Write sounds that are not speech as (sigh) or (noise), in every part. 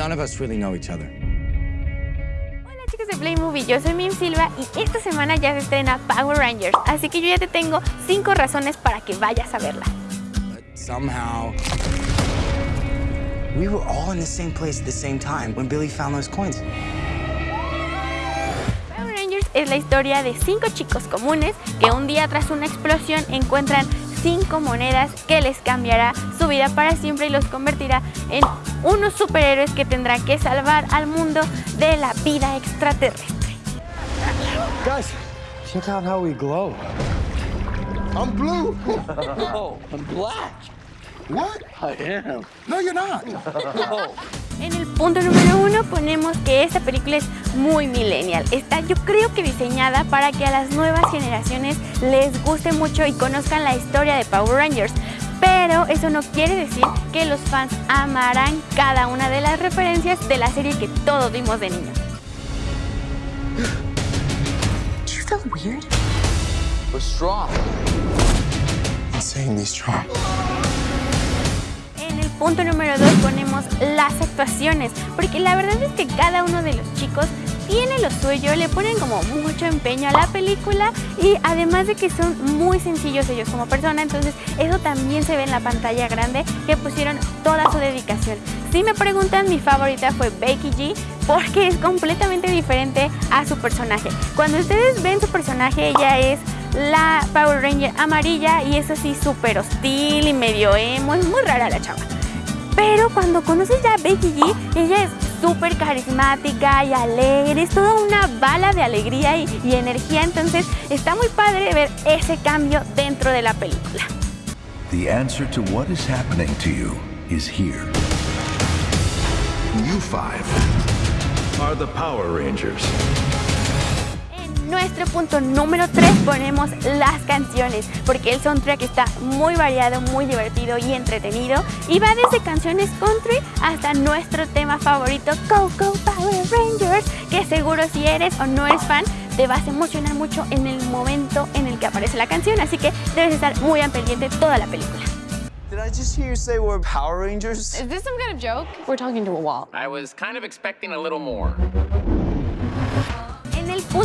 none of us really know each other. Hola chicos de Play Movie, yo soy Mim Silva y esta semana ya se estrena Power Rangers, así que yo ya te tengo 5 razones para que vayas a verla. But somehow, we were all in the same place at the same time when Billy found those coins. Power Rangers es la historia de 5 chicos comunes que un día tras una explosión encuentran 5 monedas que les cambiará su vida para siempre y los convertirá en unos superhéroes que tendrán que salvar al mundo de la vida extraterrestre. Guys, check out how we glow. I'm blue. Oh, (laughs) I'm black. what? I am. No, you're not. (laughs) En el punto número uno ponemos que esta película es muy millennial. Está yo creo que diseñada para que a las nuevas generaciones les guste mucho y conozcan la historia de Power Rangers. Pero eso no quiere decir que los fans amarán cada una de las referencias de la serie que todos vimos de niños. Weird? Strong. En el punto número 2 ponemos las actuaciones, porque la verdad es que cada uno de los chicos tiene lo suyo, le ponen como mucho empeño a la película y además de que son muy sencillos ellos como persona, entonces eso también se ve en la pantalla grande que pusieron toda su dedicación. Si me preguntan, mi favorita fue Becky G porque es completamente diferente a su personaje. Cuando ustedes ven su personaje, ella es la Power Ranger amarilla y es así súper hostil y medio emo, es muy rara la chava. Pero cuando conoces ya a Becky G, ella es súper carismática y alegre, es toda una bala de alegría y, energía, entonces está muy padre ver ese cambio dentro de la película. The answer to what is happening to you is here. You five. Are Power Rangers. Nuestro punto número 3 ponemos las canciones, porque el soundtrack está muy variado, muy divertido y entretenido y va desde canciones country hasta nuestro tema favorito, Go Go Power Rangers, que seguro si eres o no eres fan te vas a emocionar mucho en el momento en el que aparece la canción, así que debes estar muy al pendiente toda la película. Did I just hear you say we're Power Rangers? Is this some kind of joke? We're talking to a wall. I was kind of expecting a little more.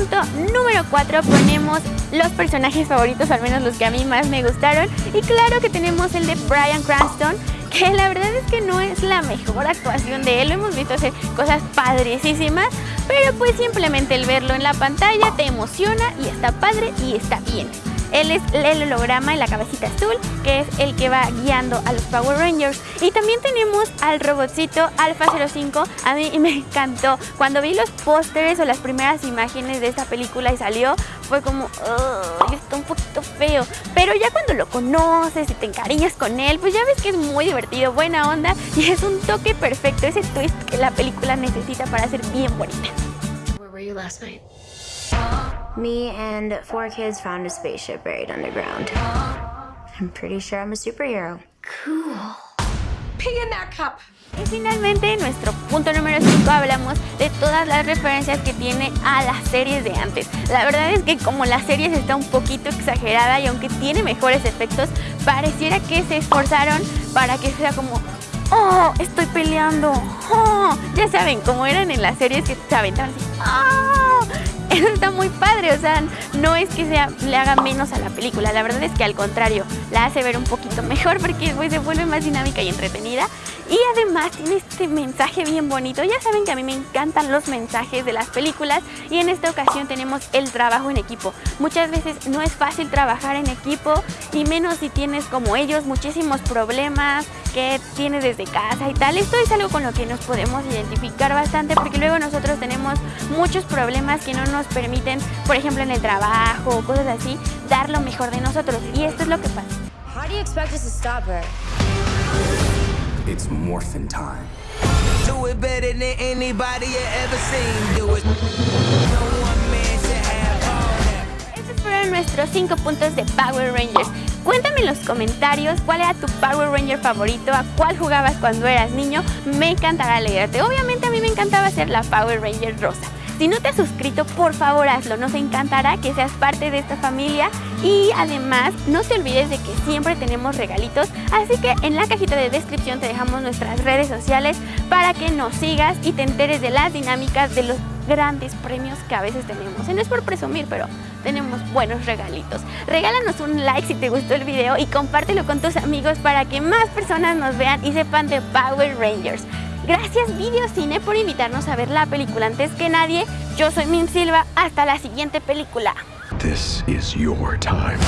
Punto número 4 ponemos los personajes favoritos, al menos los que a mí más me gustaron. Y claro que tenemos el de Brian Cranston, que la verdad es que no es la mejor actuación de él. Lo hemos visto hacer cosas padricísimas, pero pues simplemente el verlo en la pantalla te emociona y está padre y está bien. Él es el holograma y la cabecita azul, que es el que va guiando a los Power Rangers. Y también tenemos al robotcito Alpha 05. A mí me encantó. Cuando vi los pósteres o las primeras imágenes de esta película y salió, fue como, "Ugh, está un poquito feo. Pero ya cuando lo conoces y te encariñas con él, pues ya ves que es muy divertido, buena onda y es un toque perfecto, ese twist que la película necesita para ser bien bonita. Where were you last night? Me and four kids found a spaceship buried underground. I'm pretty sure I'm a superhero. Pee in that cup. Y finalmente, en nuestro punto número 5 hablamos de todas las referencias que tiene a las series de antes. La verdad es que como la serie está un poquito exagerada y aunque tiene mejores efectos, pareciera que se esforzaron para que sea como ¡Oh! Estoy peleando. ¡Oh! Ya saben, como eran en las series que se aventaban así. ¡Oh! (laughs) Eso está muy padre, o sea, no es que sea, le haga menos a la película, la verdad es que al contrario, la hace ver un poquito mejor porque después se vuelve más dinámica y entretenida. Y además tiene este mensaje bien bonito. Ya saben que a mí me encantan los mensajes de las películas y en esta ocasión tenemos el trabajo en equipo. Muchas veces no es fácil trabajar en equipo y menos si tienes como ellos muchísimos problemas que tienes desde casa y tal. Esto es algo con lo que nos podemos identificar bastante porque luego nosotros tenemos muchos problemas que no nos permiten, por ejemplo en el trabajo o cosas así, dar lo mejor de nosotros. Y esto es lo que pasa. How do you expect us to? It's morphin' time. Do it better than anybody you ever seen. Do it. No one man should have all that. Estos fueron nuestros 5 puntos de Power Rangers. Cuéntame en los comentarios cuál era tu Power Ranger favorito, a cuál jugabas cuando eras niño. Me encantará leerte. Obviamente a mí me encantaba ser la Power Ranger rosa. Si no te has suscrito, por favor hazlo. Nos encantará que seas parte de esta familia Y además, no te olvides de que siempre tenemos regalitos, así que en la cajita de descripción te dejamos nuestras redes sociales para que nos sigas y te enteres de las dinámicas de los grandes premios que a veces tenemos. Y no es por presumir, pero tenemos buenos regalitos. Regálanos un like si te gustó el video y compártelo con tus amigos para que más personas nos vean y sepan de Power Rangers. Gracias Videocine por invitarnos a ver la película antes que nadie. Yo soy Min Silva. Hasta la siguiente película. This is your time.